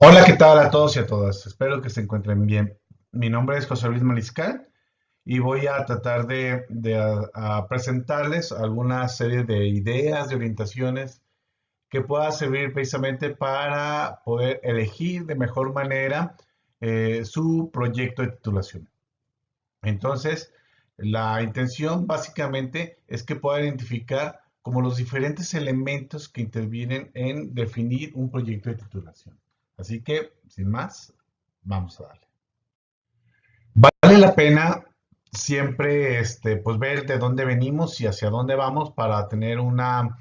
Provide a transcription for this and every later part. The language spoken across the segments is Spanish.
Hola, ¿qué tal a todos y a todas? Espero que se encuentren bien. Mi nombre es José Luis Mariscal y voy a tratar de, presentarles alguna serie de ideas, de orientaciones que puedan servir precisamente para poder elegir de mejor manera eh, su proyecto de titulación. Entonces, la intención básicamente es que puedan identificar como los diferentes elementos que intervienen en definir un proyecto de titulación. Así que, sin más, vamos a darle. Vale la pena siempre este, pues ver de dónde venimos y hacia dónde vamos para tener una,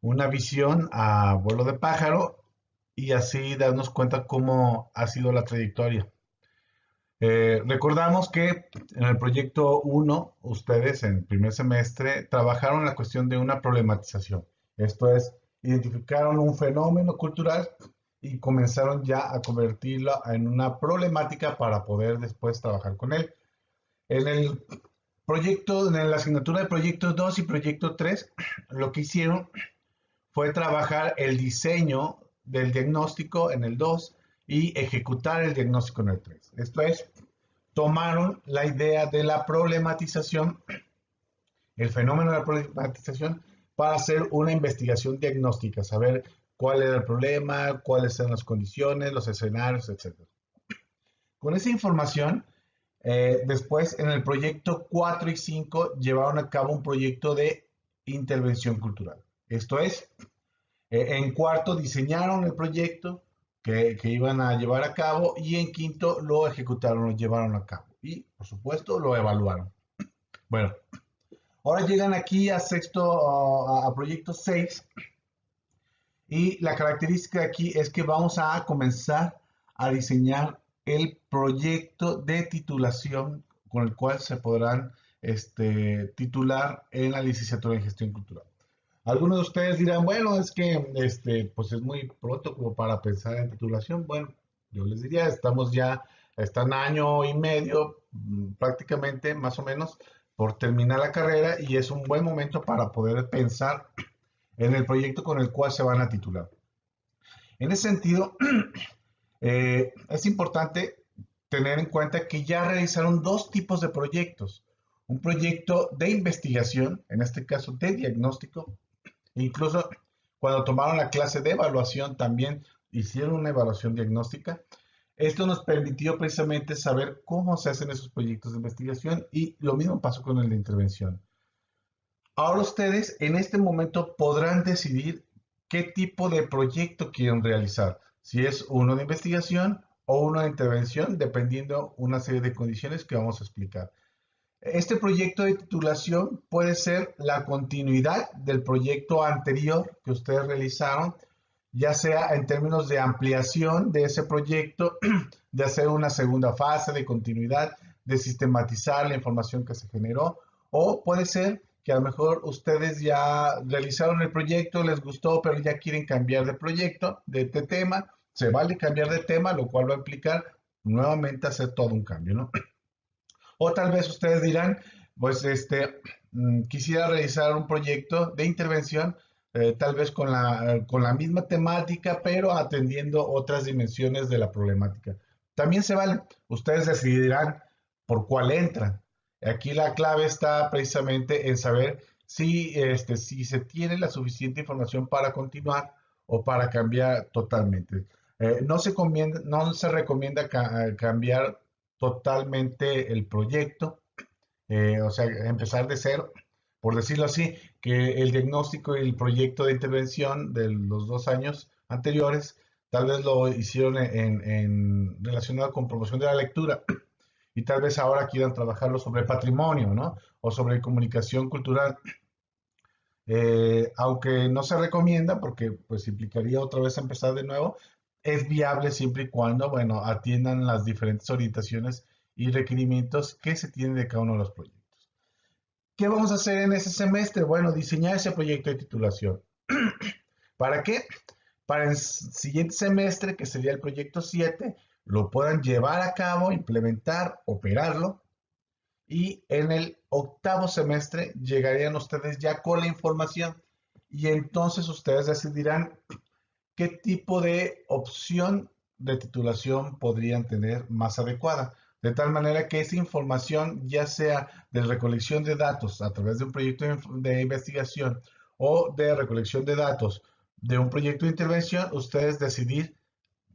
una visión a vuelo de pájaro y así darnos cuenta cómo ha sido la trayectoria. Eh, recordamos que en el proyecto 1, ustedes en primer semestre trabajaron la cuestión de una problematización. Esto es, identificaron un fenómeno cultural y comenzaron ya a convertirlo en una problemática para poder después trabajar con él. En el proyecto, en la asignatura de proyecto 2 y proyecto 3, lo que hicieron fue trabajar el diseño del diagnóstico en el 2 y ejecutar el diagnóstico en el 3. Esto es, tomaron la idea de la problematización, el fenómeno de la problematización, para hacer una investigación diagnóstica, saber cuál era el problema, cuáles eran las condiciones, los escenarios, etc. Con esa información, eh, después en el proyecto 4 y 5 llevaron a cabo un proyecto de intervención cultural. Esto es, eh, en cuarto diseñaron el proyecto que, que, iban a llevar a cabo y en quinto lo ejecutaron, lo llevaron a cabo y por supuesto lo evaluaron. Bueno, ahora llegan aquí a sexto, a, a proyecto 6 y la característica aquí es que vamos a comenzar a diseñar el proyecto de titulación con el cual se podrán este, titular en la licenciatura en gestión cultural. Algunos de ustedes dirán, bueno, es que este, pues es muy pronto como para pensar en titulación. Bueno, yo les diría, estamos ya, están año y medio mm, prácticamente, más o menos, por terminar la carrera y es un buen momento para poder pensar en el proyecto con el cual se van a titular. En ese sentido, eh, es importante tener en cuenta que ya realizaron dos tipos de proyectos. Un proyecto de investigación, en este caso de diagnóstico, incluso cuando tomaron la clase de evaluación también hicieron una evaluación diagnóstica. Esto nos permitió precisamente saber cómo se hacen esos proyectos de investigación y lo mismo pasó con el de intervención. Ahora ustedes en este momento podrán decidir qué tipo de proyecto quieren realizar, si es uno de investigación o uno de intervención, dependiendo una serie de condiciones que vamos a explicar. Este proyecto de titulación puede ser la continuidad del proyecto anterior que ustedes realizaron, ya sea en términos de ampliación de ese proyecto, de hacer una segunda fase de continuidad, de sistematizar la información que se generó, o puede ser que a lo mejor ustedes ya realizaron el proyecto, les gustó, pero ya quieren cambiar de proyecto, de, tema. Se vale cambiar de tema, lo cual va a implicar nuevamente hacer todo un cambio, ¿no? O tal vez ustedes dirán, pues este, mm, quisiera realizar un proyecto de intervención, eh, tal vez con la, con la misma temática, pero atendiendo otras dimensiones de la problemática. También se vale, ustedes decidirán por cuál entran. Aquí la clave está precisamente en saber si, este, si se tiene la suficiente información para continuar o para cambiar totalmente. Eh, no, se no se recomienda cambiar totalmente el proyecto, eh, o sea, empezar de cero, por decirlo así, que el diagnóstico y el proyecto de intervención de los dos años anteriores tal vez lo hicieron en, en relacionado con promoción de la lectura y tal vez ahora quieran trabajarlo sobre patrimonio, ¿no? O sobre comunicación cultural. Eh, aunque no se recomienda porque pues implicaría otra vez empezar de nuevo, es viable siempre y cuando, bueno, atiendan las diferentes orientaciones y requerimientos que se tienen de cada uno de los proyectos. ¿Qué vamos a hacer en ese semestre? Bueno, diseñar ese proyecto de titulación. ¿Para qué? Para el siguiente semestre, que sería el proyecto 7, lo puedan llevar a cabo, implementar, operarlo. Y en el octavo semestre llegarían ustedes ya con la información y entonces ustedes decidirán qué tipo de opción de titulación podrían tener más adecuada. De tal manera que esa información, ya sea de recolección de datos a través de un proyecto de investigación o de recolección de datos de un proyecto de intervención, ustedes decidir,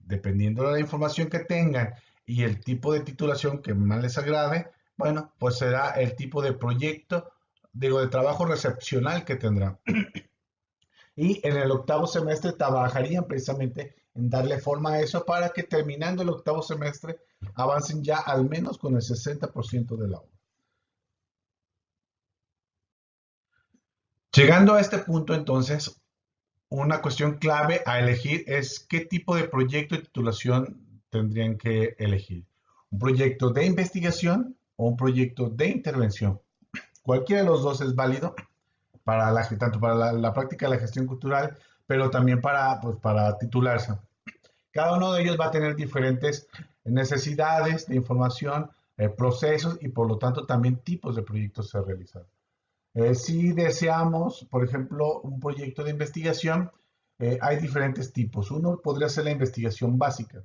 dependiendo de la información que tengan y el tipo de titulación que más les agrade, bueno, pues será el tipo de proyecto, digo, de trabajo recepcional que tendrán. y en el octavo semestre trabajarían precisamente en darle forma a eso para que terminando el octavo semestre avancen ya al menos con el 60% de la obra. Llegando a este punto, entonces, una cuestión clave a elegir es qué tipo de proyecto de titulación tendrían que elegir. ¿Un proyecto de investigación o un proyecto de intervención? Cualquiera de los dos es válido para la, tanto para la, práctica de la gestión cultural, pero también para, pues, para titularse. Cada uno de ellos va a tener diferentes necesidades de información, eh, procesos y por lo tanto también tipos de proyectos a realizar. Eh, si deseamos, por ejemplo, un proyecto de investigación, eh, hay diferentes tipos. Uno podría ser la investigación básica.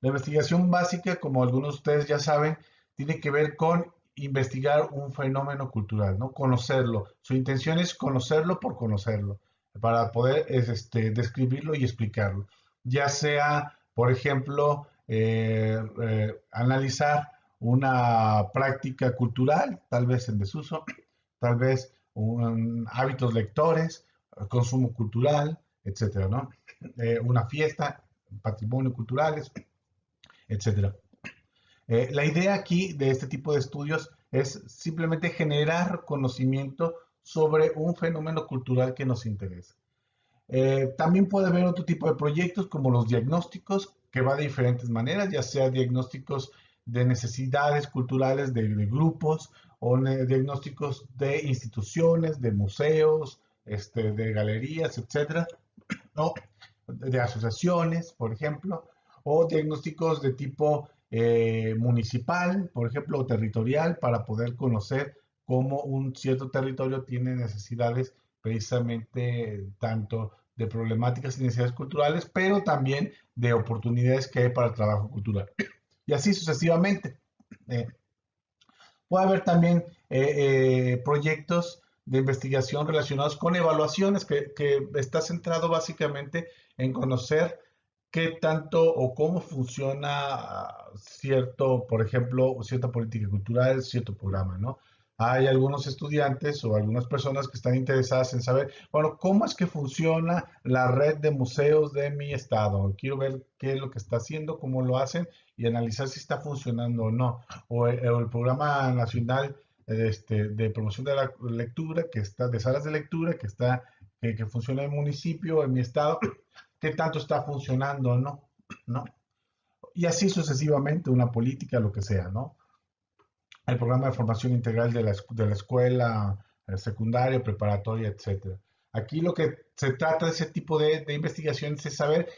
La investigación básica, como algunos de ustedes ya saben, tiene que ver con investigar un fenómeno cultural, ¿no? Conocerlo. Su intención es conocerlo por conocerlo, para poder este, describirlo y explicarlo. Ya sea, por ejemplo, eh, analizar una práctica cultural, tal vez en desuso, tal vez hábitos lectores, consumo cultural, etcétera, ¿no? Eh, una fiesta, patrimonio culturales, etcétera. la idea aquí de este tipo de estudios es simplemente generar conocimiento sobre un fenómeno cultural que nos interesa. también puede haber otro tipo de proyectos como los diagnósticos que va de diferentes maneras, ya sea diagnósticos de necesidades culturales de, grupos o diagnósticos de instituciones, de museos, este, de galerías, etcétera, o de asociaciones, por ejemplo, o diagnósticos de tipo eh, municipal, por ejemplo, o territorial, para poder conocer cómo un cierto territorio tiene necesidades precisamente tanto de problemáticas y necesidades culturales, pero también de oportunidades que hay para el trabajo cultural. Y así sucesivamente. Eh, puede haber también eh, eh, proyectos de investigación relacionados con evaluaciones que, que, está centrado básicamente en conocer qué tanto o cómo funciona cierto, por ejemplo, cierta política cultural, cierto programa, ¿no? Hay algunos estudiantes o algunas personas que están interesadas en saber, bueno, ¿cómo es que funciona la red de museos de mi estado? Quiero ver qué es lo que está haciendo, cómo lo hacen y analizar si está funcionando o no. O, eh, el, programa nacional este, de promoción de la lectura, que está, de salas de lectura, que está, que, funciona en el municipio, en mi estado, qué tanto está funcionando o no, ¿no? Y así sucesivamente, una política, lo que sea, ¿no? El programa de formación integral de la, de la escuela secundaria, preparatoria, etc. Aquí lo que se trata de ese tipo de, de investigaciones es saber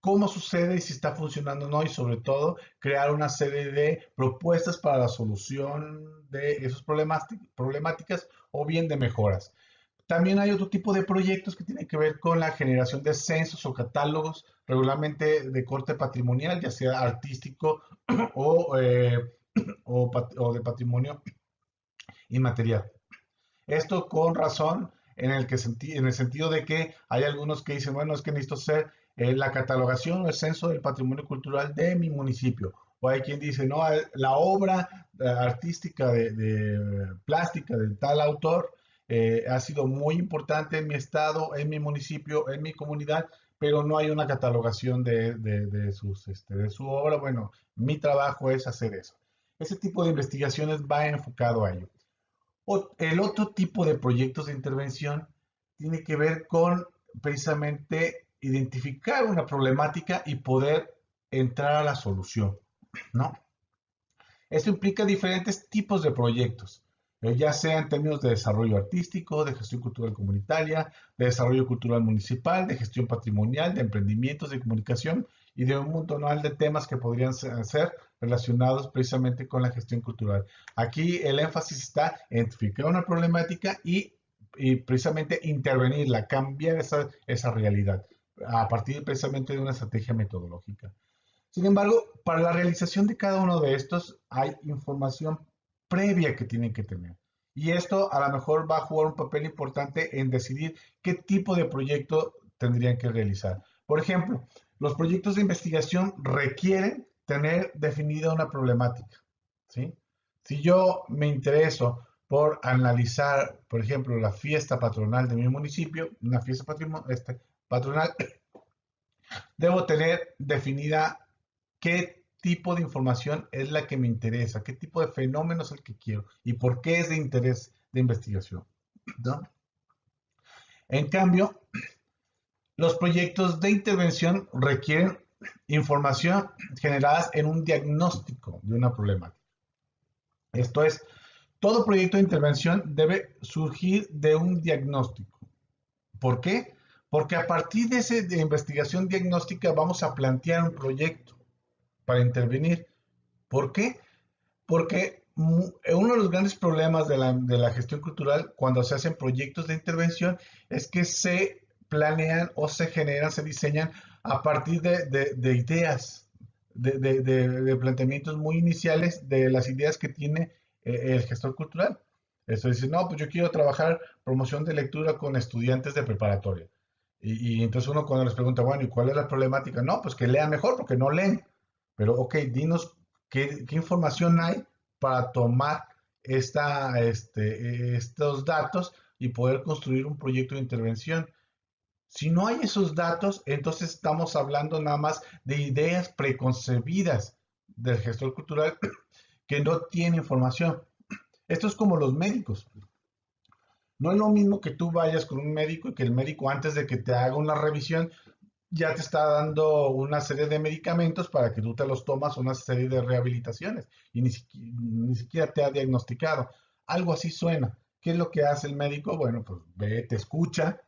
cómo sucede y si está funcionando o no, y sobre todo crear una serie de propuestas para la solución de esas problemáticas o bien de mejoras. También hay otro tipo de proyectos que tienen que ver con la generación de censos o catálogos regularmente de corte patrimonial, ya sea artístico o eh, o, de patrimonio inmaterial. Esto con razón en el, que en el sentido de que hay algunos que dicen, bueno, es que necesito hacer eh, la catalogación o el censo del patrimonio cultural de mi municipio. O hay quien dice, no, eh, la obra eh, artística de, plástica de tal autor ha sido muy importante en mi estado, en mi municipio, en mi comunidad, pero no hay una catalogación de, de, sus, este, de su obra. Bueno, mi trabajo es hacer eso. Ese tipo de investigaciones va enfocado a ello. el otro tipo de proyectos de intervención tiene que ver con precisamente identificar una problemática y poder entrar a la solución, ¿no? Esto implica diferentes tipos de proyectos, eh, ya sea en términos de desarrollo artístico, de gestión cultural comunitaria, de desarrollo cultural municipal, de gestión patrimonial, de emprendimientos de comunicación y de un montón de temas que podrían ser relacionados precisamente con la gestión cultural. Aquí el énfasis está en identificar una problemática y, precisamente intervenirla, cambiar esa, esa realidad a partir precisamente de una estrategia metodológica. Sin embargo, para la realización de cada uno de estos hay información previa que tienen que tener. Y esto a lo mejor va a jugar un papel importante en decidir qué tipo de proyecto tendrían que realizar. Por ejemplo, los proyectos de investigación requieren tener definida una problemática. Si yo me intereso por analizar, por ejemplo, la fiesta patronal de mi municipio, una fiesta este, patronal, debo tener definida qué tipo de información es la que me interesa, qué tipo de fenómeno es el que quiero y por qué es de interés de investigación. En cambio, los proyectos de intervención requieren información generada en un diagnóstico de una problemática. Esto es, todo proyecto de intervención debe surgir de un diagnóstico. ¿Por qué? Porque a partir de esa investigación diagnóstica vamos a plantear un proyecto para intervenir. ¿Por qué? Porque uno de los grandes problemas de la, de la gestión cultural cuando se hacen proyectos de intervención es que se planean o se generan, se diseñan a partir de, ideas, de, planteamientos muy iniciales de las ideas que tiene eh, el gestor cultural. Eso dice, no, pues yo quiero trabajar promoción de lectura con estudiantes de preparatoria. Y, entonces uno cuando les pregunta, bueno, ¿y cuál es la problemática? No, pues que lean mejor porque no leen. Pero, ok, dinos qué, información hay para tomar esta, este, estos datos y poder construir un proyecto de intervención. Si no hay esos datos, entonces estamos hablando nada más de ideas preconcebidas del gestor cultural que no tiene información. Esto es como los médicos. No es lo mismo que tú vayas con un médico y que el médico antes de que te haga una revisión ya te está dando una serie de medicamentos para que tú te los tomas, una serie de rehabilitaciones y ni, ni siquiera te ha diagnosticado. Algo así suena. ¿Qué es lo que hace el médico? Bueno, pues ve, te escucha,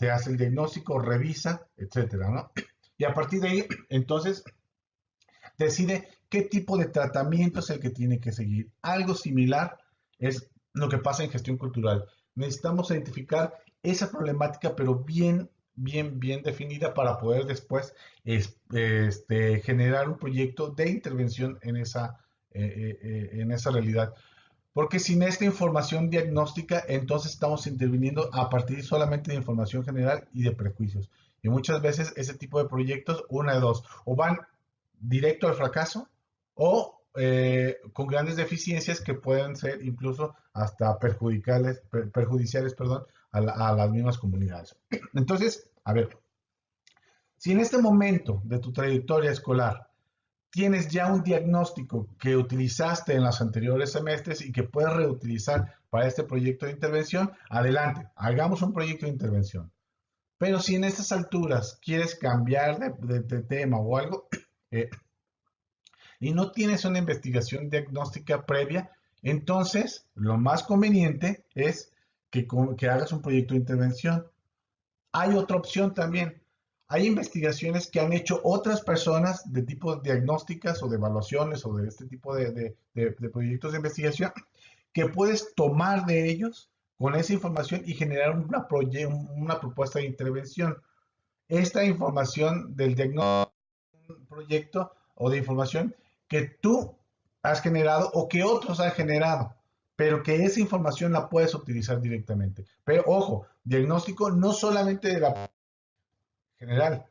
te hace el diagnóstico, revisa, etcétera, ¿no? Y a partir de ahí, entonces, decide qué tipo de tratamiento es el que tiene que seguir. Algo similar es lo que pasa en gestión cultural. Necesitamos identificar esa problemática, pero bien, bien, bien definida para poder después este, generar un proyecto de intervención en esa, eh, eh, eh, en esa realidad. Porque sin esta información diagnóstica, entonces estamos interviniendo a partir solamente de información general y de prejuicios. Y muchas veces ese tipo de proyectos, una de dos, o van directo al fracaso o eh, con grandes deficiencias que pueden ser incluso hasta perjudiciales, perdón, a, a las mismas comunidades. Entonces, a ver, si en este momento de tu trayectoria escolar tienes ya un diagnóstico que utilizaste en los anteriores semestres y que puedes reutilizar para este proyecto de intervención, adelante, hagamos un proyecto de intervención. Pero si en estas alturas quieres cambiar de, tema o algo eh, y no tienes una investigación diagnóstica previa, entonces lo más conveniente es que, que hagas un proyecto de intervención. Hay otra opción también, hay investigaciones que han hecho otras personas de tipo diagnósticas o de evaluaciones o de este tipo de, proyectos de investigación que puedes tomar de ellos con esa información y generar una, una propuesta de intervención. Esta información del diagnóstico, proyecto o de información que tú has generado o que otros han generado, pero que esa información la puedes utilizar directamente. Pero ojo, diagnóstico no solamente de la general,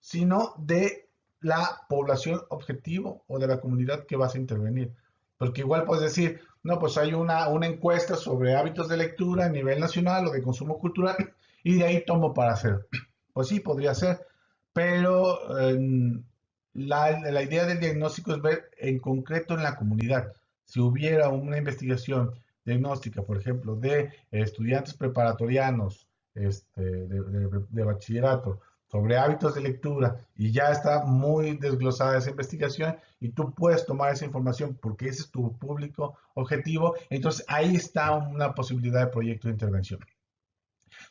sino de la población objetivo o de la comunidad que vas a intervenir. Porque igual puedes decir, no, pues hay una, una encuesta sobre hábitos de lectura a nivel nacional o de consumo cultural y de ahí tomo para hacer. Pues sí, podría ser, pero em, la, la, idea del diagnóstico es ver en concreto en la comunidad. Si hubiera una investigación diagnóstica, por ejemplo, de estudiantes preparatorianos este, de bachillerato sobre hábitos de lectura y ya está muy desglosada esa investigación y tú puedes tomar esa información porque ese es tu público objetivo, entonces ahí está una posibilidad de proyecto de intervención.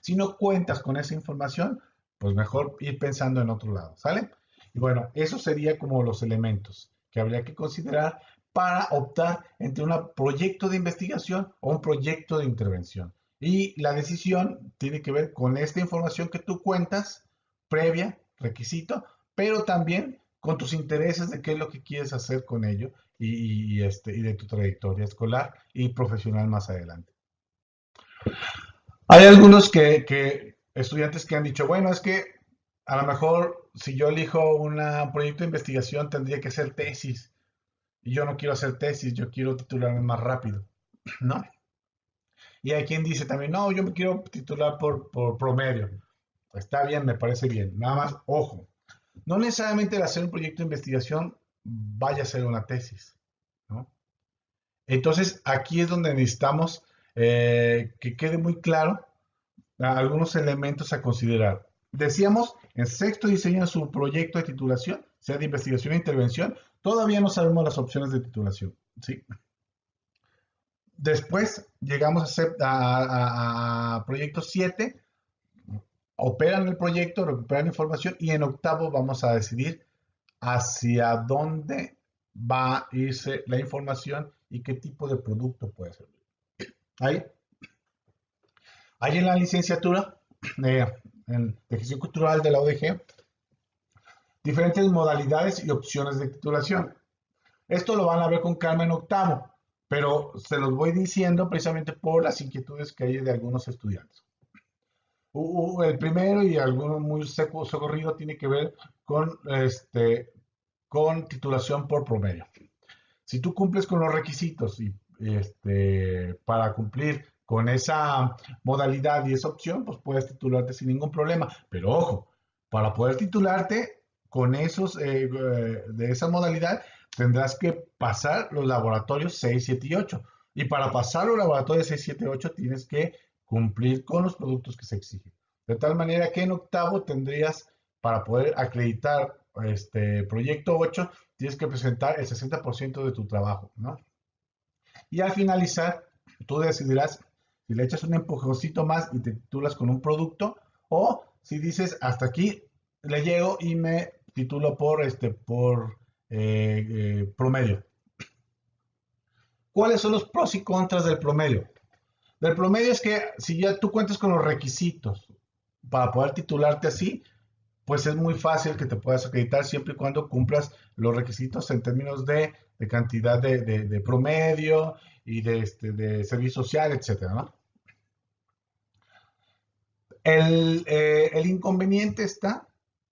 Si no cuentas con esa información, pues mejor ir pensando en otro lado, ¿sale? Y bueno, eso sería como los elementos que habría que considerar para optar entre un proyecto de investigación o un proyecto de intervención. Y la decisión tiene que ver con esta información que tú cuentas, previa, requisito, pero también con tus intereses de qué es lo que quieres hacer con ello y, este, de tu trayectoria escolar y profesional más adelante. Hay algunos que, estudiantes que han dicho, bueno, es que a lo mejor si yo elijo un proyecto de investigación tendría que ser tesis. Y yo no quiero hacer tesis, yo quiero titularme más rápido, ¿no? Y hay quien dice también, no, yo me quiero titular por promedio. Está bien, me parece bien. Nada más, ojo, no necesariamente el hacer un proyecto de investigación vaya a ser una tesis. Entonces, aquí es donde necesitamos eh, que quede muy claro algunos elementos a considerar. Decíamos, en sexto diseño su proyecto de titulación, sea de investigación e intervención, todavía no sabemos las opciones de titulación. ¿sí? Después llegamos a, a, proyecto 7, operan el proyecto, recuperan información y en octavo vamos a decidir hacia dónde va a irse la información y qué tipo de producto puede ser. Ahí. En la licenciatura de, gestión cultural de la ODG, diferentes modalidades y opciones de titulación. Esto lo van a ver con Carmen octavo, pero se los voy diciendo precisamente por las inquietudes que hay de algunos estudiantes. El primero y alguno muy seco, socorrido tiene que ver con, este, con titulación por promedio. Si tú cumples con los requisitos y este, para cumplir con esa modalidad y esa opción, pues puedes titularte sin ningún problema. Pero ojo, para poder titularte con esos, eh, eh, de esa modalidad, tendrás que pasar los laboratorios 6, 7 y 8. Y para pasar los laboratorios 6, 7 y 8 tienes que cumplir con los productos que se exigen. De tal manera que en octavo tendrías, para poder acreditar este proyecto 8, tienes que presentar el 60% de tu trabajo, ¿no? Y al finalizar, tú decidirás si le echas un empujoncito más y te titulas con un producto o si dices hasta aquí le llego y me titulo por, este, por eh, eh, promedio. ¿Cuáles son los pros y contras del promedio? Del promedio es que si ya tú cuentas con los requisitos para poder titularte así, pues es muy fácil que te puedas acreditar siempre y cuando cumplas los requisitos en términos de, cantidad de, promedio y de, este, servicio social, etc. Eh, el, inconveniente está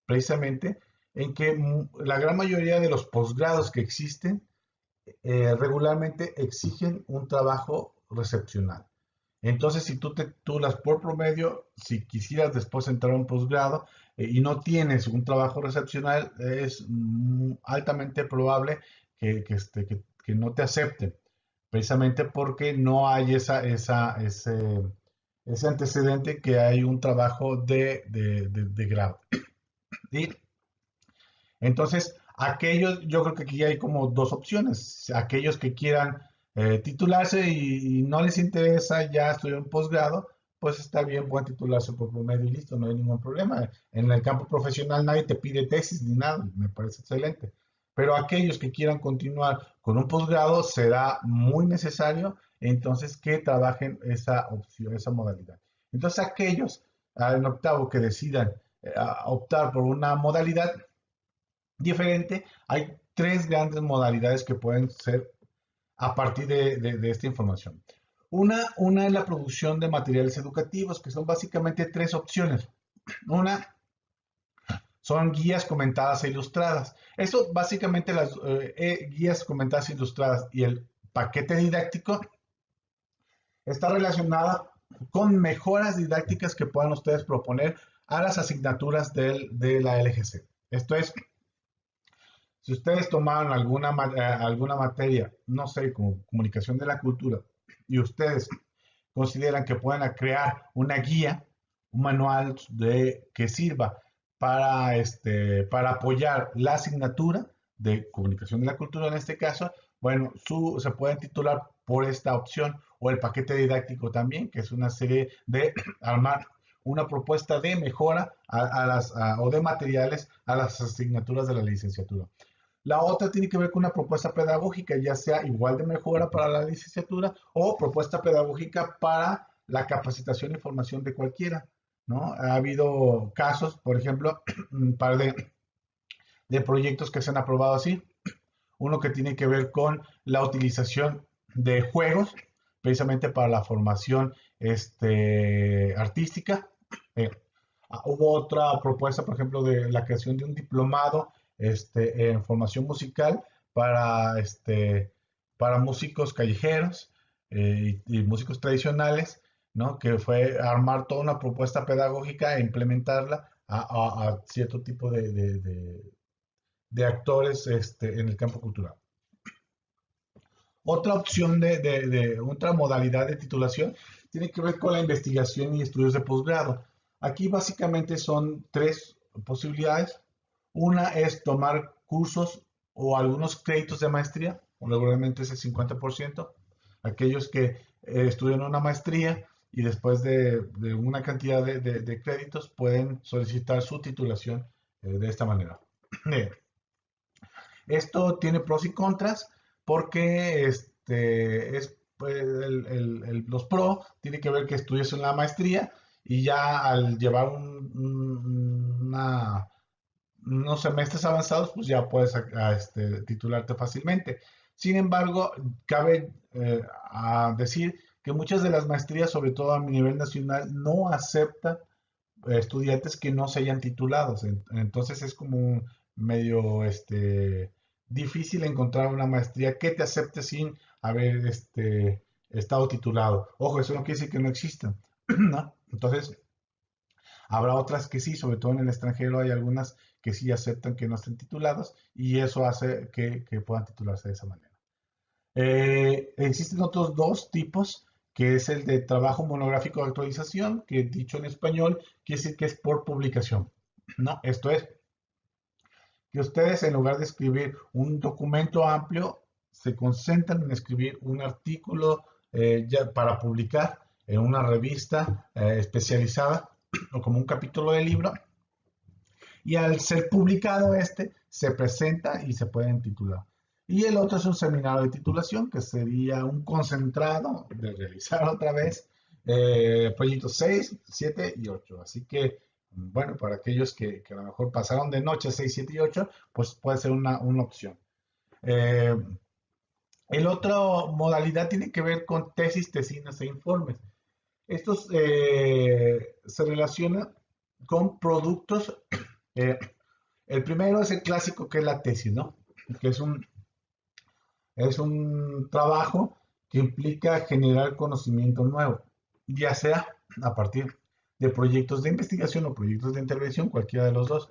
precisamente en que la gran mayoría de los posgrados que existen eh, regularmente exigen un trabajo recepcional. Entonces, si tú te titulas por promedio, si quisieras después entrar a un posgrado eh, y no tienes un trabajo recepcional, es altamente probable que, este, que, no te acepten, precisamente porque no hay esa, esa, ese, ese antecedente que hay un trabajo de, de, grado. Entonces, aquellos, yo creo que aquí hay como dos opciones. Aquellos que quieran eh, titularse y, no les interesa ya estudiar un posgrado, pues está bien, pueden titularse por promedio y listo, no hay ningún problema. En el campo profesional nadie te pide tesis ni nada, me parece excelente. Pero aquellos que quieran continuar con un posgrado será muy necesario entonces que trabajen esa opción, esa modalidad. Entonces aquellos ah, en octavo que decidan eh, optar por una modalidad diferente, hay tres grandes modalidades que pueden ser a partir de, esta información. Una, una es la producción de materiales educativos, que son básicamente tres opciones. Una son guías comentadas e ilustradas. Eso básicamente las eh, eh, guías comentadas e ilustradas y el paquete didáctico está relacionada con mejoras didácticas que puedan ustedes proponer a las asignaturas de la LGC. Esto es, si ustedes tomaron alguna, eh, alguna materia, no sé, como comunicación de la cultura, y ustedes consideran que pueden crear una guía, un manual de, que sirva para, este, para apoyar la asignatura de comunicación de la cultura en este caso, bueno, su, se pueden titular por esta opción o el paquete didáctico también, que es una serie de armar una propuesta de mejora a, las, o de materiales a las asignaturas de la licenciatura. La otra tiene que ver con una propuesta pedagógica, ya sea igual de mejora para la licenciatura o propuesta pedagógica para la capacitación y formación de cualquiera. ¿no? Ha habido casos, por ejemplo, para de de proyectos que se han aprobado así. Uno que tiene que ver con la utilización de juegos, precisamente para la formación este, artística. Eh, ah, hubo otra propuesta, por ejemplo, de la creación de un diplomado este, en formación musical para, este, para músicos callejeros eh, y, músicos tradicionales, ¿no? que fue armar toda una propuesta pedagógica e implementarla a, cierto tipo de, de, actores este, en el campo cultural. Otra opción de, de, otra modalidad de titulación tiene que ver con la investigación y estudios de posgrado. Aquí básicamente son tres posibilidades. Una es tomar cursos o algunos créditos de maestría, regularmente es el 50%. Aquellos que eh, estudian una maestría y después de, una cantidad de, créditos pueden solicitar su titulación eh, de esta manera. Esto tiene pros y contras porque este, es, pues, los pros tiene que ver que estudias en la maestría y ya al llevar una, unos semestres avanzados, pues ya puedes este, titularte fácilmente. Sin embargo, cabe eh, decir que muchas de las maestrías, sobre todo a nivel nacional, no aceptan estudiantes que no se hayan titulado. Entonces es como medio este, difícil encontrar una maestría que te acepte sin haber este, estado titulado. Ojo, eso no quiere decir que no existan. Entonces, habrá otras que sí, sobre todo en el extranjero hay algunas que sí aceptan que no estén titulados y eso hace que, puedan titularse de esa manera. Eh, existen otros dos tipos que es el de trabajo monográfico de actualización, que dicho en español quiere decir que es por publicación. ¿no? Esto es que ustedes en lugar de escribir un documento amplio, se concentran en escribir un artículo eh, ya para publicar en una revista eh, especializada o como un capítulo de libro. Y al ser publicado este, se presenta y se pueden titular. Y el otro es un seminario de titulación, que sería un concentrado de realizar otra vez eh, proyectos 6, 7 y 8. Así que, bueno, para aquellos que, a lo mejor pasaron de noche 6, 7 y 8, pues puede ser una, opción. Eh, el otro modalidad tiene que ver con tesis, tesinas e informes. Estos eh, se relacionan con productos. Eh, el primero es el clásico que es la tesis, ¿no? Que es un es un trabajo que implica generar conocimiento nuevo, ya sea a partir de proyectos de investigación o proyectos de intervención, cualquiera de los dos.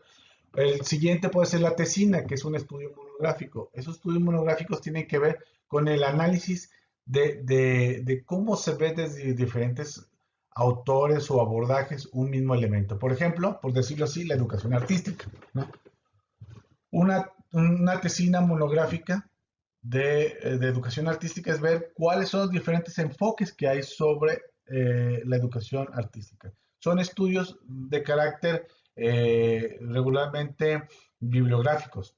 El siguiente puede ser la tesina, que es un estudio monográfico. Esos estudios monográficos tienen que ver con el análisis de, cómo se ve desde diferentes autores o abordajes un mismo elemento. Por ejemplo, por decirlo así, la educación artística. Una, una tesina monográfica eh, de, educación artística es ver cuáles son los diferentes enfoques que hay sobre eh, la educación artística. Son estudios de carácter eh, regularmente bibliográficos,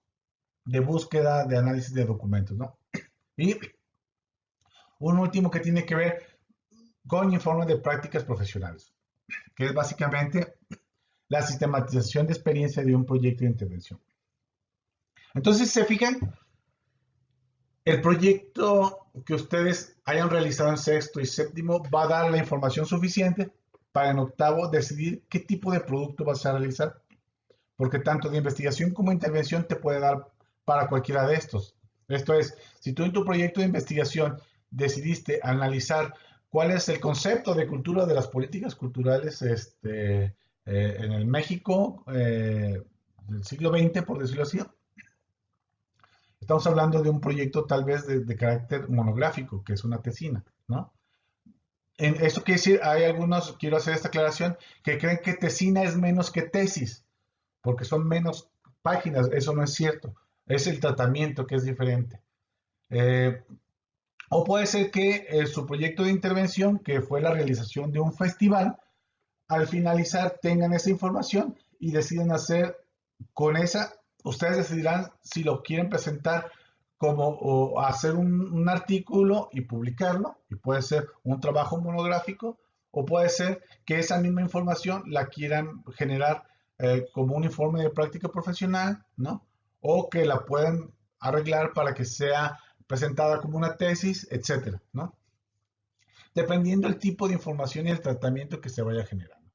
de búsqueda, de análisis de documentos, ¿no? Y un último que tiene que ver con informes de prácticas profesionales, que es básicamente la sistematización de experiencia de un proyecto de intervención. Entonces, se fijan, el proyecto que ustedes hayan realizado en sexto y séptimo va a dar la información suficiente para en octavo decidir qué tipo de producto vas a realizar. Porque tanto de investigación como intervención te puede dar para cualquiera de estos. Esto es, si tú en tu proyecto de investigación decidiste analizar cuál es el concepto de cultura de las políticas culturales este, eh, en el México eh, del siglo XX, por decirlo así, Estamos hablando de un proyecto tal vez de, carácter monográfico, que es una tesina, ¿no? En eso quiere decir, hay algunos, quiero hacer esta aclaración, que creen que tesina es menos que tesis, porque son menos páginas. Eso no es cierto. Es el tratamiento que es diferente. Eh, o puede ser que eh, su proyecto de intervención, que fue la realización de un festival, al finalizar tengan esa información y deciden hacer con esa ustedes decidirán si lo quieren presentar como hacer un, artículo y publicarlo, y puede ser un trabajo monográfico, o puede ser que esa misma información la quieran generar eh, como un informe de práctica profesional, ¿no? o que la pueden arreglar para que sea presentada como una tesis, etcétera, ¿no? Dependiendo del tipo de información y el tratamiento que se vaya generando.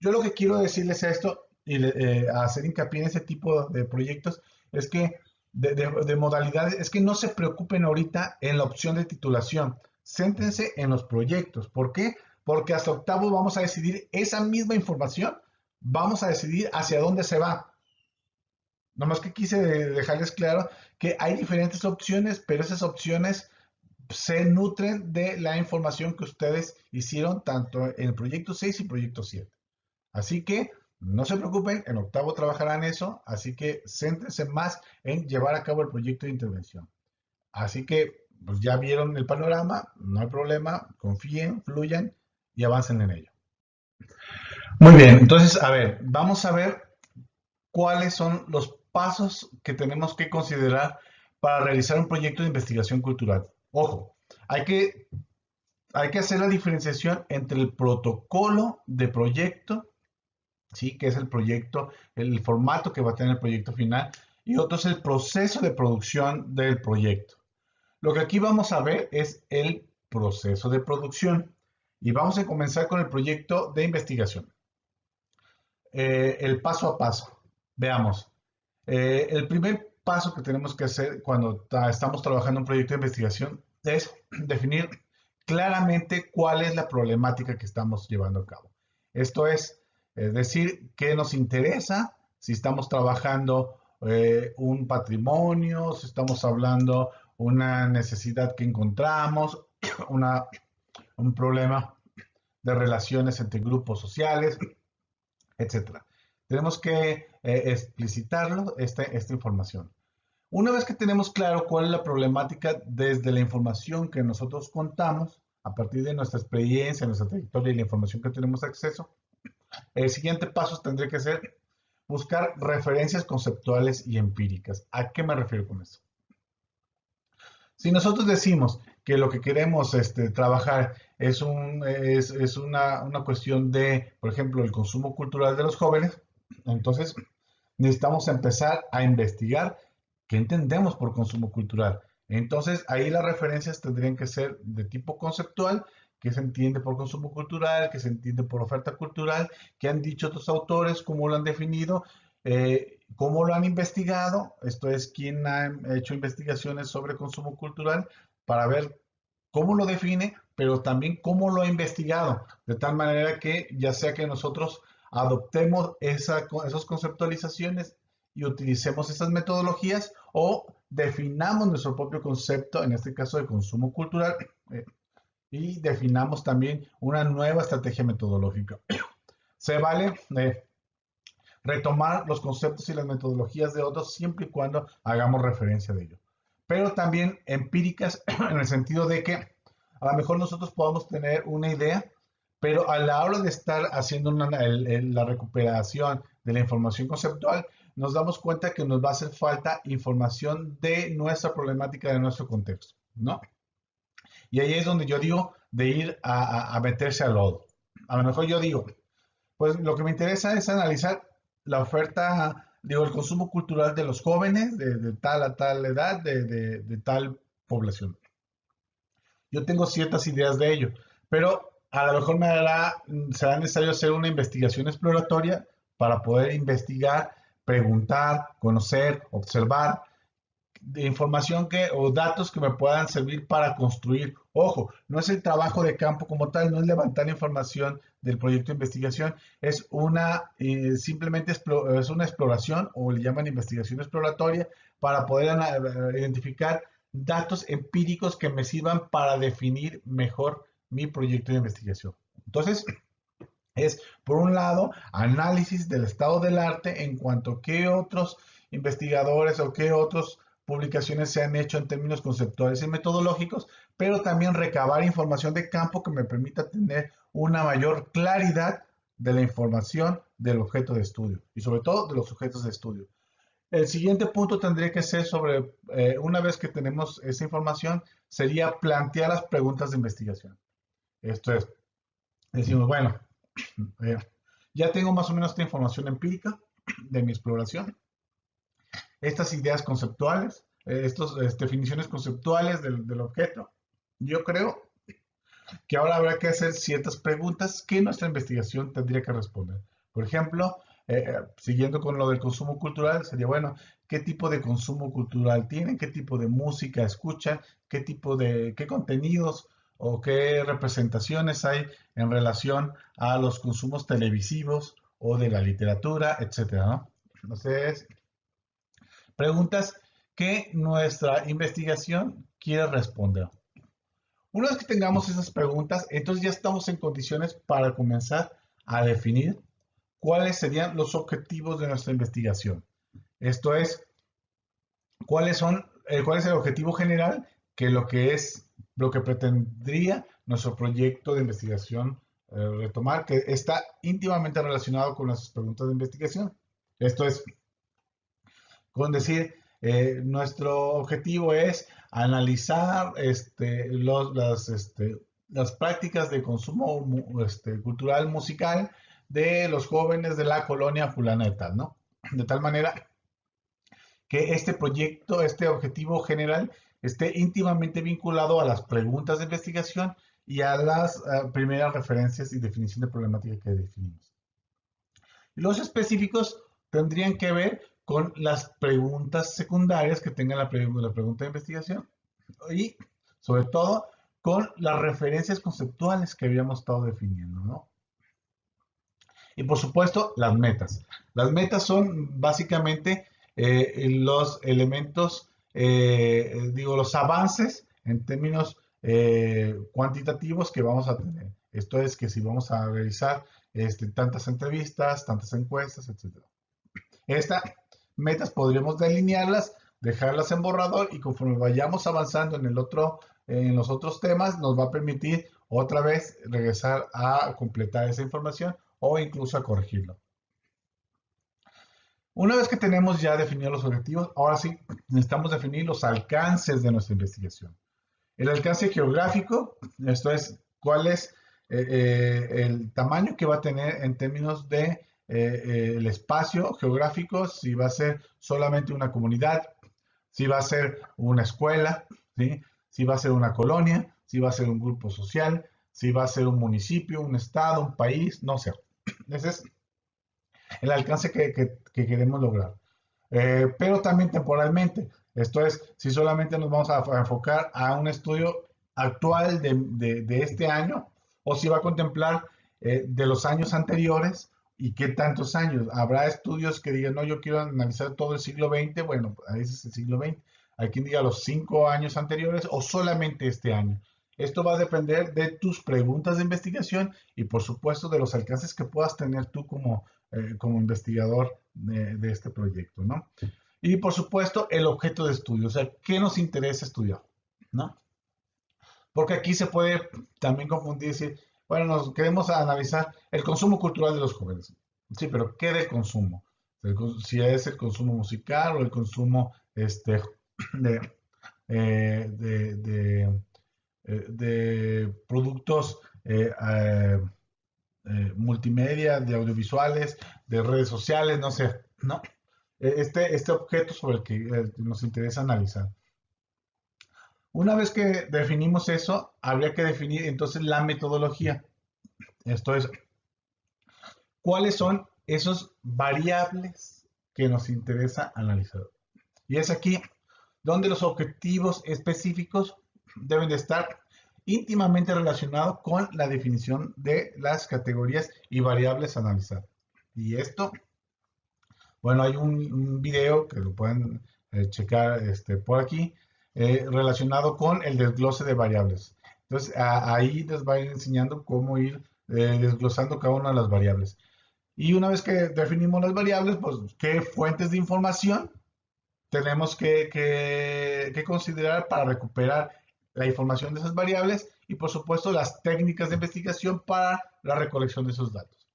Yo lo que quiero decirles esto y eh, hacer hincapié en ese tipo de proyectos es que de, modalidades, es que no se preocupen ahorita en la opción de titulación, céntrense en los proyectos. ¿Por qué? Porque hasta octavo vamos a decidir esa misma información, vamos a decidir hacia dónde se va. Nomás que quise dejarles claro que hay diferentes opciones, pero esas opciones se nutren de la información que ustedes hicieron tanto en el proyecto 6 y proyecto 7. Así que no se preocupen, en octavo trabajarán eso, así que céntrense más en llevar a cabo el proyecto de intervención. Así que, pues ya vieron el panorama, no hay problema, confíen, fluyan y avancen en ello. Muy bien, entonces, a ver, vamos a ver cuáles son los pasos que tenemos que considerar para realizar un proyecto de investigación cultural. Ojo, hay que, hay que hacer la diferenciación entre el protocolo de proyecto ¿sí? que es el proyecto, el formato que va a tener el proyecto final, y otro es el proceso de producción del proyecto. Lo que aquí vamos a ver es el proceso de producción y vamos a comenzar con el proyecto de investigación. Eh, el paso a paso. Veamos. Eh, el primer paso que tenemos que hacer cuando estamos trabajando un proyecto de investigación es definir claramente cuál es la problemática que estamos llevando a cabo. Esto es, es decir, qué nos interesa, si estamos trabajando eh, un patrimonio, si estamos hablando una necesidad que encontramos, un problema de relaciones entre grupos sociales, etc. Tenemos que eh, explicitarlo, esta, esta información. Una vez que tenemos claro cuál es la problemática desde la información que nosotros contamos, a partir de nuestra experiencia, nuestra trayectoria y la información que tenemos acceso, el siguiente paso tendría que ser buscar referencias conceptuales y empíricas. ¿A qué me refiero con eso? Si nosotros decimos que lo que queremos este, trabajar es, un, es, una, una, cuestión de, por ejemplo, el consumo cultural de los jóvenes, entonces necesitamos empezar a investigar qué entendemos por consumo cultural. Entonces ahí las referencias tendrían que ser de tipo conceptual qué se entiende por consumo cultural, qué se entiende por oferta cultural, qué han dicho otros autores, cómo lo han definido, eh, cómo lo han investigado, esto es, quién ha hecho investigaciones sobre consumo cultural para ver cómo lo define, pero también cómo lo ha investigado, de tal manera que ya sea que nosotros adoptemos esa, esas conceptualizaciones y utilicemos esas metodologías o definamos nuestro propio concepto, en este caso de consumo cultural, eh, y definamos también una nueva estrategia metodológica. Se vale eh, retomar los conceptos y las metodologías de otros siempre y cuando hagamos referencia de ello. Pero también empíricas en el sentido de que a lo mejor nosotros podamos tener una idea, pero a la hora de estar haciendo la recuperación de la información conceptual, nos damos cuenta que nos va a hacer falta información de nuestra problemática, de nuestro contexto, ¿no? Y ahí es donde yo digo de ir a, meterse al lodo. A lo mejor yo digo, pues lo que me interesa es analizar la oferta, digo, el consumo cultural de los jóvenes de, tal a tal edad, de, de, tal población. Yo tengo ciertas ideas de ello, pero a lo mejor me será necesario hacer una investigación exploratoria para poder investigar, preguntar, conocer, observar de información que, o datos que me puedan servir para construir. Ojo, no es el trabajo de campo como tal, no es levantar información del proyecto de investigación, es una eh, simplemente es una exploración o le llaman investigación exploratoria para poder eh, identificar datos empíricos que me sirvan para definir mejor mi proyecto de investigación. Entonces, es por un lado análisis del estado del arte en cuanto a qué otros investigadores o qué otros publicaciones se han hecho en términos conceptuales y metodológicos, pero también recabar información de campo que me permita tener una mayor claridad de la información del objeto de estudio y sobre todo de los sujetos de estudio. El siguiente punto tendría que ser sobre, eh, una vez que tenemos esa información, sería plantear las preguntas de investigación. Esto es, decimos, bueno, eh, ya tengo más o menos esta información empírica de mi exploración estas ideas conceptuales, eh, estas definiciones conceptuales del, del objeto. Yo creo que ahora habrá que hacer ciertas preguntas que nuestra investigación tendría que responder. Por ejemplo, eh, eh, siguiendo con lo del consumo cultural, sería bueno, ¿qué tipo de consumo cultural tienen? ¿Qué tipo de música escuchan? ¿Qué tipo de, qué contenidos o qué representaciones hay en relación a los consumos televisivos o de la literatura, etcétera. Entonces, preguntas que nuestra investigación quiere responder. Una vez que tengamos esas preguntas, entonces ya estamos en condiciones para comenzar a definir cuáles serían los objetivos de nuestra investigación. Esto es, cuáles son, eh, cuál es el objetivo general que lo que es, lo que pretendría nuestro proyecto de investigación eh, retomar, que está íntimamente relacionado con las preguntas de investigación. Esto es, con decir, eh, nuestro objetivo es analizar este, las, este, prácticas de consumo este, cultural musical de los jóvenes de la colonia fulaneta, ¿no? De tal manera que este proyecto, este objetivo general, esté íntimamente vinculado a las preguntas de investigación y a las eh, primeras referencias y definición de problemática que definimos. Los específicos tendrían que ver con las preguntas secundarias que tenga la, la pregunta de investigación y sobre todo con las referencias conceptuales que habíamos estado definiendo, ¿no? Y por supuesto, las metas. Las metas son básicamente eh, los elementos, eh, digo, los avances en términos eh, cuantitativos que vamos a tener. Esto es que si vamos a realizar este, tantas entrevistas, tantas encuestas, etc. Estas metas podríamos delinearlas, dejarlas en borrador y conforme vayamos avanzando en, el otro, en los otros temas, nos va a permitir otra vez regresar a completar esa información o incluso a corregirlo. Una vez que tenemos ya definidos los objetivos, ahora sí necesitamos definir los alcances de nuestra investigación. El alcance geográfico, esto es, cuál es eh, eh, el tamaño que va a tener en términos de eh, el espacio geográfico, si va a ser solamente una comunidad, si va a ser una escuela, si va a ser una colonia, si va a ser un grupo social, si va a ser un municipio, un estado, un país, no sé. Ese es el alcance que, queremos lograr. Eh, pero también temporalmente. Esto es, si solamente nos vamos a enfocar a un estudio actual de, este año o si va a contemplar eh, de los años anteriores ¿Y qué tantos años? Habrá estudios que digan, no, yo quiero analizar todo el siglo XX, bueno, ahí es el siglo XX. Hay quien diga los cinco años anteriores o solamente este año. Esto va a depender de tus preguntas de investigación y por supuesto de los alcances que puedas tener tú como, eh, como investigador de, de, este proyecto, ¿no? Y por supuesto el objeto de estudio, o sea, ¿qué nos interesa estudiar? ¿No? Porque aquí se puede también confundir y decir, bueno, nos queremos analizar el consumo cultural de los jóvenes. Sí, pero ¿qué de consumo? Si es el consumo musical o el consumo este, de, eh, eh, de, productos eh, multimedia, de audiovisuales, de redes sociales, no sé, ¿no? Este, este objeto sobre el que nos interesa analizar. Una vez que definimos eso, habría que definir entonces la metodología. Esto es, ¿cuáles son esos variables que nos interesa analizar? Y es aquí donde los objetivos específicos deben de estar íntimamente relacionados con la definición de las categorías y variables a analizar. Y esto, bueno, hay un, video que lo pueden eh, checar este, por aquí, eh, relacionado con el desglose de variables. Entonces, ahí les va a ir enseñando cómo ir eh, desglosando cada una de las variables. Y una vez que definimos las variables, pues, ¿qué fuentes de información tenemos que, que, considerar para recuperar la información de esas variables? Y, por supuesto, las técnicas de investigación para la recolección de esos datos.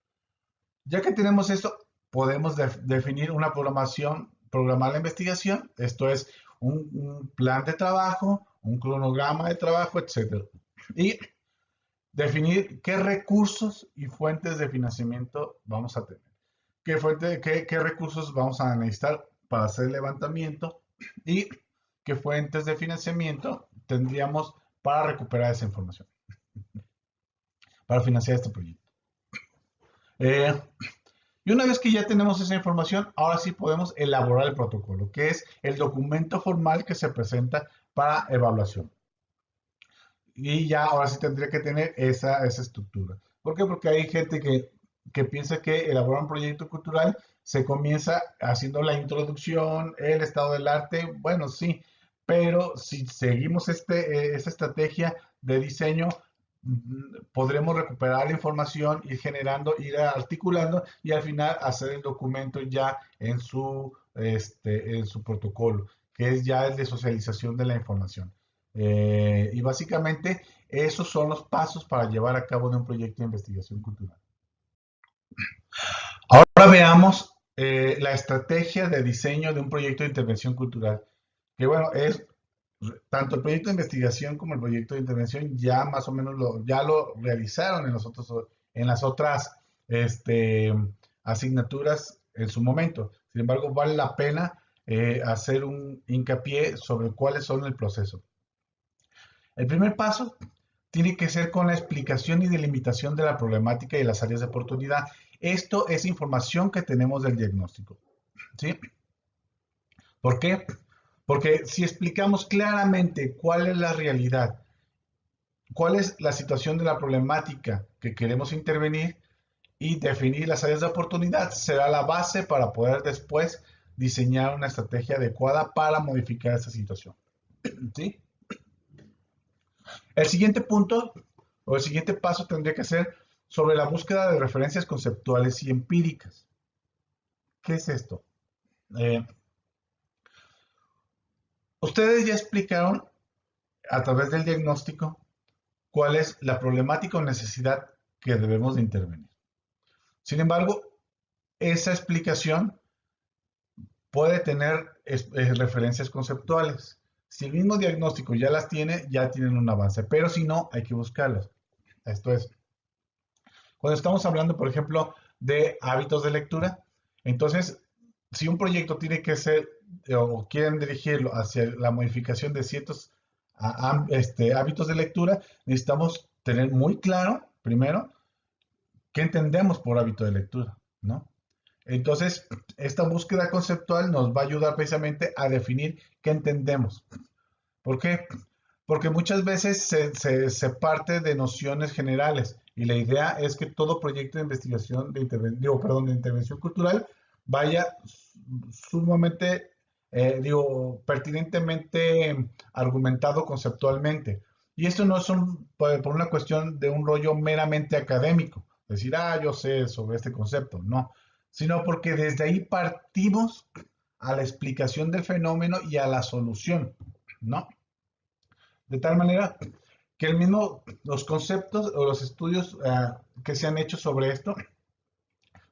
Ya que tenemos esto, podemos definir una programación, programar la investigación. Esto es un, plan de trabajo, un cronograma de trabajo, etc. Y definir qué recursos y fuentes de financiamiento vamos a tener. ¿Qué, fuente, qué, qué recursos vamos a necesitar para hacer el levantamiento y qué fuentes de financiamiento tendríamos para recuperar esa información, para financiar este proyecto. Eh, y una vez que ya tenemos esa información, ahora sí podemos elaborar el protocolo, que es el documento formal que se presenta para evaluación. Y ya ahora sí tendría que tener esa, esa estructura. ¿Por qué? Porque hay gente que, que piensa que elaborar un proyecto cultural se comienza haciendo la introducción, el estado del arte, bueno, sí, pero si seguimos este, eh, esta estrategia de diseño, mm, podremos recuperar la información, ir generando, ir articulando y al final hacer el documento ya en su, este, protocolo, que es ya el de socialización de la información. Eh, y básicamente esos son los pasos para llevar a cabo de un proyecto de investigación cultural. Ahora veamos eh, la estrategia de diseño de un proyecto de intervención cultural, que bueno, es tanto el proyecto de investigación como el proyecto de intervención ya más o menos lo, ya lo realizaron en, los en las otras este, asignaturas en su momento. Sin embargo, vale la pena eh, hacer un hincapié sobre cuáles son el proceso. El primer paso tiene que ser con la explicación y delimitación de la problemática y las áreas de oportunidad esto es información que tenemos del diagnóstico. ¿Sí? ¿Por qué? Porque si explicamos claramente cuál es la realidad, cuál es la situación de la problemática que queremos intervenir y definir las áreas de oportunidad, será la base para poder después diseñar una estrategia adecuada para modificar esa situación. ¿Sí? El siguiente punto o el siguiente paso tendría que ser sobre la búsqueda de referencias conceptuales y empíricas. ¿Qué es esto? Eh, ustedes ya explicaron a través del diagnóstico cuál es la problemática o necesidad que debemos de intervenir. Sin embargo, esa explicación puede tener eh, referencias conceptuales. Si el mismo diagnóstico ya las tiene, ya tienen un avance, pero si no, hay que buscarlas. Esto es, cuando estamos hablando, por ejemplo, de hábitos de lectura, entonces, si un proyecto tiene que ser o quieren dirigirlo hacia la modificación de ciertos este, hábitos de lectura, necesitamos tener muy claro, primero, qué entendemos por hábito de lectura, ¿no? Entonces, esta búsqueda conceptual nos va a ayudar precisamente a definir qué entendemos. ¿Por qué? Porque muchas veces se, parte de nociones generales y la idea es que todo proyecto de investigación, de, intervención, perdón, de intervención cultural vaya sumamente, eh, digo, pertinentemente argumentado conceptualmente. Y esto no es por, una cuestión de un rollo meramente académico, decir, ah, yo sé sobre este concepto, no, sino porque desde ahí partimos a la explicación del fenómeno y a la solución, ¿no? De tal manera que el mismo, los conceptos o los estudios eh, que se han hecho sobre esto,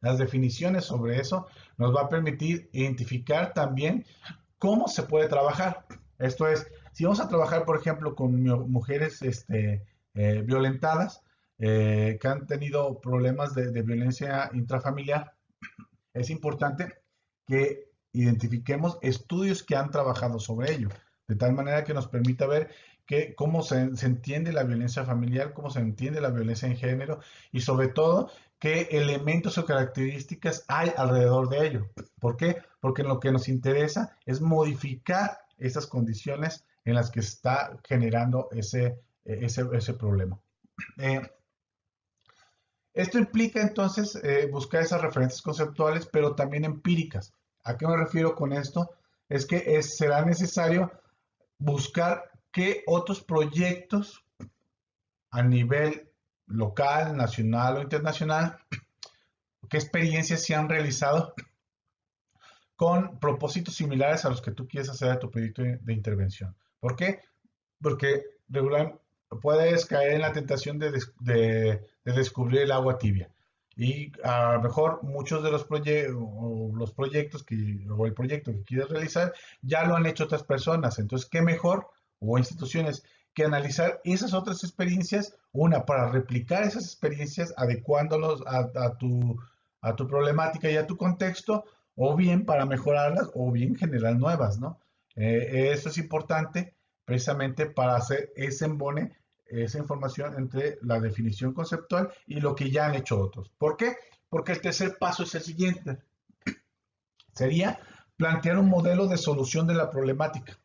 las definiciones sobre eso, nos va a permitir identificar también cómo se puede trabajar. Esto es, si vamos a trabajar, por ejemplo, con mujeres este, eh, violentadas, eh, que han tenido problemas de, violencia intrafamiliar, es importante que identifiquemos estudios que han trabajado sobre ello, de tal manera que nos permita ver que, cómo se, entiende la violencia familiar, cómo se entiende la violencia en género y sobre todo qué elementos o características hay alrededor de ello. ¿Por qué? Porque lo que nos interesa es modificar esas condiciones en las que está generando ese, ese, problema. Eh, esto implica entonces eh, buscar esas referencias conceptuales, pero también empíricas. ¿A qué me refiero con esto? Es que será necesario buscar qué otros proyectos a nivel local, nacional o internacional, qué experiencias se han realizado con propósitos similares a los que tú quieres hacer a tu proyecto de intervención. ¿Por qué? Porque regularmente puedes caer en la tentación de, descubrir el agua tibia. Y a lo mejor muchos de los, los proyectos que, o el proyecto que quieres realizar ya lo han hecho otras personas. Entonces, ¿qué mejor o instituciones que analizar esas otras experiencias, una, para replicar esas experiencias, adecuándolos a, tu, a tu problemática y a tu contexto, o bien para mejorarlas, o bien generar nuevas, ¿no? Eh, eso es importante precisamente para hacer ese embone, esa información entre la definición conceptual y lo que ya han hecho otros. ¿Por qué? Porque el tercer paso es el siguiente. Sería plantear un modelo de solución de la problemática.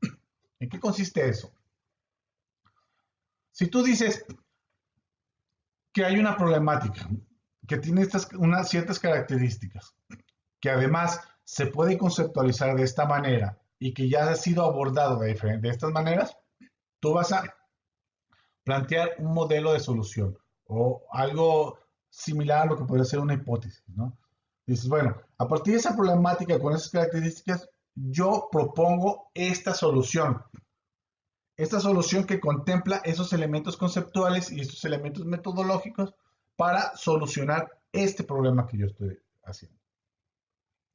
¿En qué consiste eso? Si tú dices que hay una problemática que tiene estas, unas ciertas características, que además se puede conceptualizar de esta manera y que ya ha sido abordado de, estas maneras, tú vas a plantear un modelo de solución o algo similar a lo que podría ser una hipótesis, ¿no? Dices, bueno, a partir de esa problemática con esas características, yo propongo esta solución. Esta solución que contempla esos elementos conceptuales y estos elementos metodológicos para solucionar este problema que yo estoy haciendo.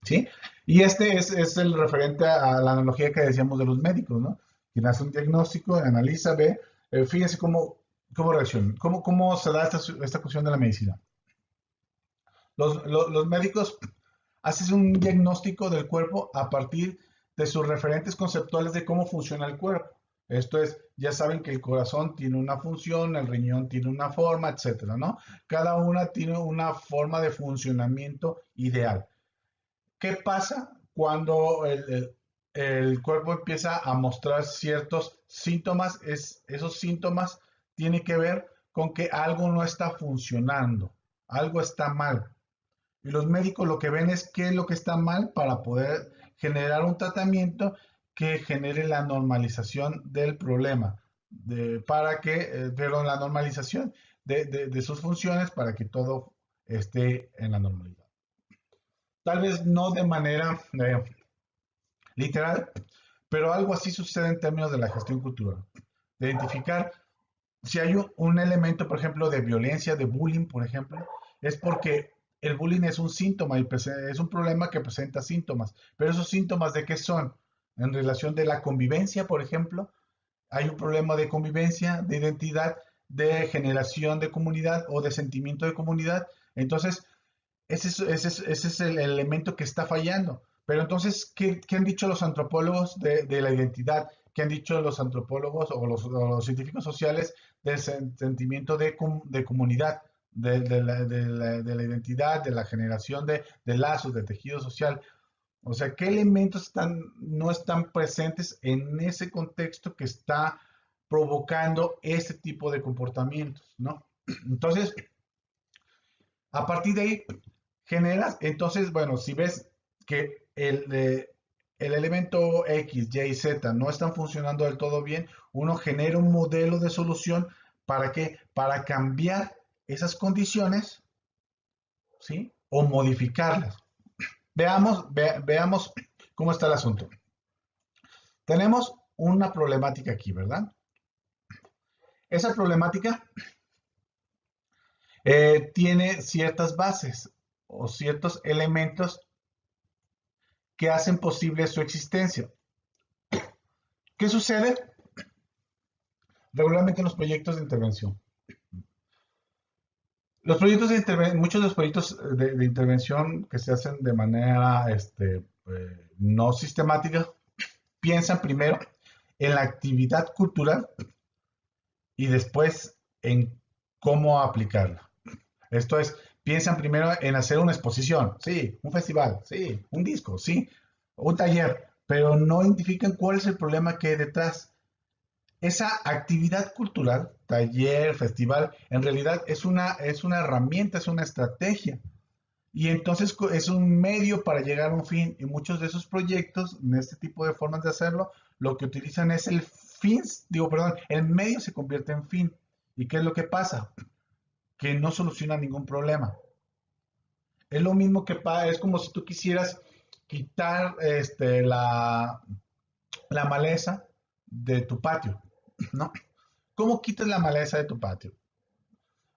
¿Sí? Y este es, el referente a la analogía que decíamos de los médicos, ¿no? Quien hace un diagnóstico, analiza, ve, eh, fíjense cómo, cómo reacciona, cómo, cómo se da esta, esta cuestión de la medicina. Los, los, médicos hacen un diagnóstico del cuerpo a partir de sus referentes conceptuales de cómo funciona el cuerpo. Esto es, ya saben que el corazón tiene una función, el riñón tiene una forma, etcétera, ¿no? Cada una tiene una forma de funcionamiento ideal. ¿Qué pasa cuando el, el, cuerpo empieza a mostrar ciertos síntomas? Es, esos síntomas tienen que ver con que algo no está funcionando, algo está mal. Y los médicos lo que ven es qué es lo que está mal para poder generar un tratamiento que genere la normalización del problema, para que, eh, la normalización de, de, sus funciones para que todo esté en la normalidad. Tal vez no de manera eh, literal, pero algo así sucede en términos de la gestión cultural. De identificar si hay un, elemento, por ejemplo, de violencia, de bullying, por ejemplo, es porque el bullying es un síntoma y es un problema que presenta síntomas. Pero esos síntomas de qué son? En relación de la convivencia, por ejemplo, hay un problema de convivencia, de identidad, de generación de comunidad o de sentimiento de comunidad. Entonces, ese es, el elemento que está fallando. Pero entonces, ¿qué, han dicho los antropólogos de, la identidad? ¿Qué han dicho los antropólogos o los, científicos sociales del sentimiento de, comunidad, de, la, identidad, de la generación de, lazos, de tejido social? O sea, ¿qué elementos no están presentes en ese contexto que está provocando ese tipo de comportamientos, ¿no? Entonces, a partir de ahí, generas, entonces, bueno, si ves que el, el elemento X, Y y Z no están funcionando del todo bien, uno genera un modelo de solución para que Para cambiar esas condiciones, ¿sí? O modificarlas. Veamos, veamos cómo está el asunto. Tenemos una problemática aquí, ¿verdad? Esa problemática eh, tiene ciertas bases o ciertos elementos que hacen posible su existencia. ¿Qué sucede? Regularmente en los proyectos de intervención. Los proyectos muchos de los proyectos de, intervención que se hacen de manera este, eh, no sistemática, piensan primero en la actividad cultural y después en cómo aplicarla. Esto es, piensan primero en hacer una exposición, sí, un festival, sí, un disco, sí, un taller, pero no identifican cuál es el problema que hay detrás. Esa actividad cultural, taller, festival, en realidad es una, es una herramienta, es una estrategia. Y entonces es un medio para llegar a un fin. Y muchos de esos proyectos, en este tipo de formas de hacerlo, lo que utilizan es el fin, digo, perdón, el medio se convierte en fin. ¿Y qué es lo que pasa? que no soluciona ningún problema. Es lo mismo que es como si tú quisieras quitar este, la, la maleza de tu patio, ¿no? ¿Cómo quitas la maleza de tu patio?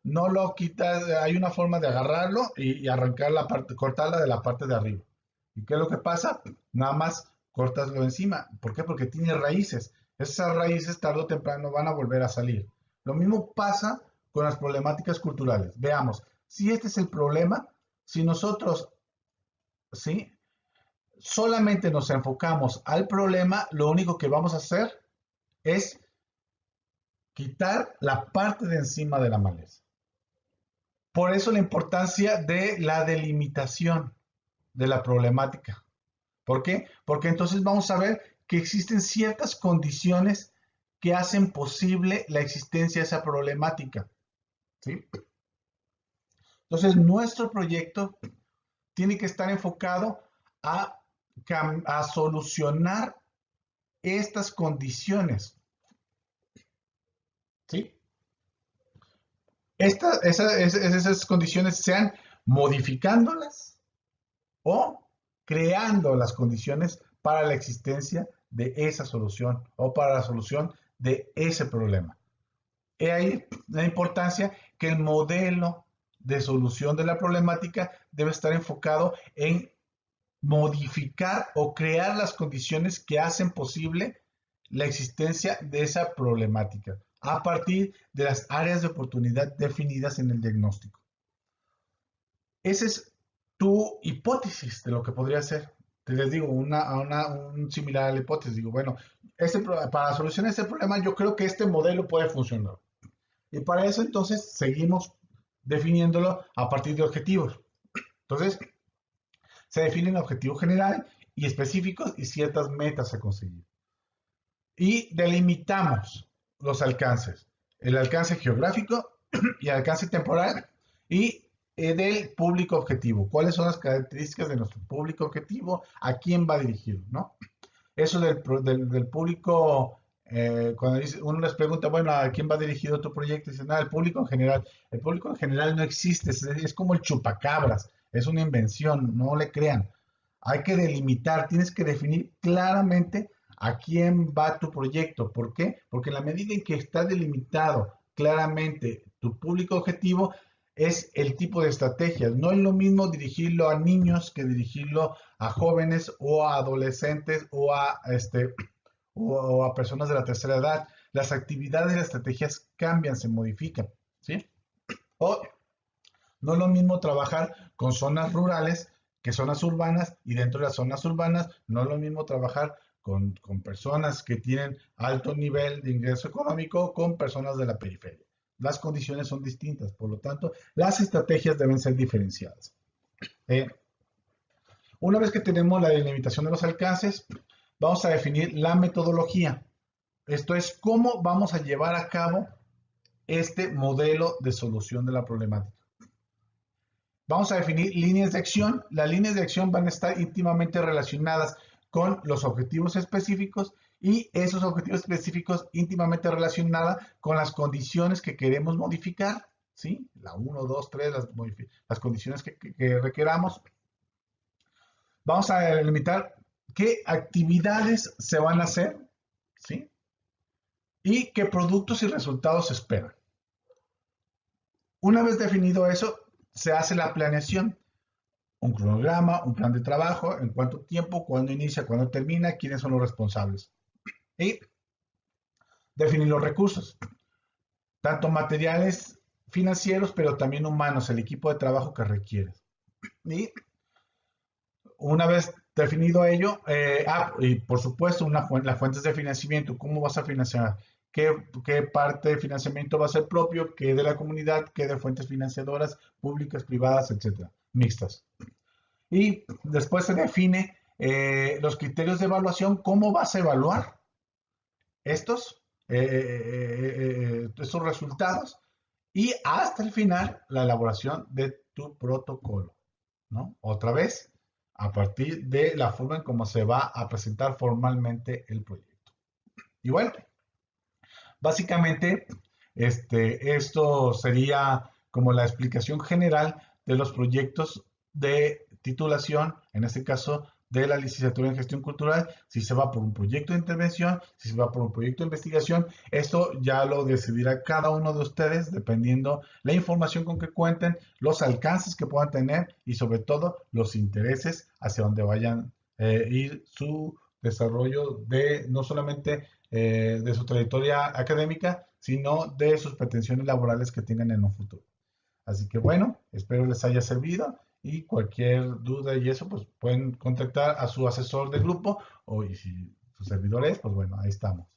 No lo quitas, hay una forma de agarrarlo y, arrancar la parte, cortarla de la parte de arriba. ¿Y qué es lo que pasa? Nada más cortaslo encima. ¿Por qué? Porque tiene raíces. Esas raíces tarde o temprano van a volver a salir. Lo mismo pasa con las problemáticas culturales. Veamos, si este es el problema, si nosotros, ¿sí? solamente nos enfocamos al problema, lo único que vamos a hacer es quitar la parte de encima de la maleza. Por eso la importancia de la delimitación de la problemática. ¿Por qué? Porque entonces vamos a ver que existen ciertas condiciones que hacen posible la existencia de esa problemática. ¿sí? Entonces, nuestro proyecto tiene que estar enfocado a, a solucionar estas condiciones. ¿Sí? Esas condiciones sean modificándolas o creando las condiciones para la existencia de esa solución o para la solución de ese problema. He ahí la importancia que el modelo de solución de la problemática debe estar enfocado en modificar o crear las condiciones que hacen posible la existencia de esa problemática a partir de las áreas de oportunidad definidas en el diagnóstico. Esa es tu hipótesis de lo que podría ser. Te les digo, una, una un similar a la hipótesis. Digo, bueno, para solucionar este problema yo creo que este modelo puede funcionar. Y para eso entonces seguimos definiéndolo a partir de objetivos. Entonces, se definen objetivos generales y específicos y ciertas metas a conseguir. Y delimitamos los alcances. El alcance geográfico y el alcance temporal y eh, del público objetivo. ¿Cuáles son las características de nuestro público objetivo? ¿A quién va dirigido? ¿no? Eso del, público, eh, cuando uno les pregunta, bueno, ¿a quién va dirigido tu proyecto? Dicen, nada, el público en general. El público en general no existe, es como el chupacabras, es una invención, no le crean. Hay que delimitar, tienes que definir claramente a quién va tu proyecto. ¿Por qué? Porque en la medida en que está delimitado claramente tu público objetivo, es el tipo de estrategias. No es lo mismo dirigirlo a niños que dirigirlo a jóvenes o a adolescentes o a, este, o a personas de la tercera edad. Las actividades y las estrategias cambian, se modifican. ¿sí? O no es lo mismo trabajar con zonas rurales que zonas urbanas y dentro de las zonas urbanas no es lo mismo trabajar con, personas que tienen alto nivel de ingreso económico con personas de la periferia. Las condiciones son distintas, por lo tanto, las estrategias deben ser diferenciadas. Eh, una vez que tenemos la delimitación de los alcances, vamos a definir la metodología. Esto es cómo vamos a llevar a cabo este modelo de solución de la problemática. Vamos a definir líneas de acción. Las líneas de acción van a estar íntimamente relacionadas con los objetivos específicos y esos objetivos específicos íntimamente relacionados con las condiciones que queremos modificar, ¿sí? La 1, 2, 3, las, condiciones que, que, requeramos. Vamos a delimitar qué actividades se van a hacer, ¿sí? Y qué productos y resultados se esperan. Una vez definido eso, se hace la planeación un cronograma, un plan de trabajo, en cuánto tiempo, cuándo inicia, cuándo termina, quiénes son los responsables. Y definir los recursos, tanto materiales financieros, pero también humanos, el equipo de trabajo que requieres. Y una vez definido ello, eh, ah, y por supuesto, las fuentes de financiamiento, ¿cómo vas a financiar? ¿Qué, ¿Qué, parte de financiamiento va a ser propio? ¿Qué de la comunidad? ¿Qué de fuentes financiadoras públicas, privadas, etcétera? Mixtas. Y después se define eh, los criterios de evaluación, cómo vas a evaluar estos, eh, eh, resultados y hasta el final la elaboración de tu protocolo. ¿no? Otra vez, a partir de la forma en cómo se va a presentar formalmente el proyecto. Y bueno, básicamente este, esto sería como la explicación general de los proyectos de titulación, en este caso de la licenciatura en gestión cultural, si se va por un proyecto de intervención, si se va por un proyecto de investigación, esto ya lo decidirá cada uno de ustedes dependiendo la información con que cuenten, los alcances que puedan tener y sobre todo los intereses hacia donde vayan eh, ir su desarrollo de no solamente eh, de su trayectoria académica, sino de sus pretensiones laborales que tengan en un futuro. Así que bueno, espero les haya servido y cualquier duda y eso, pues pueden contactar a su asesor de grupo o y si su servidor es, pues bueno, ahí estamos.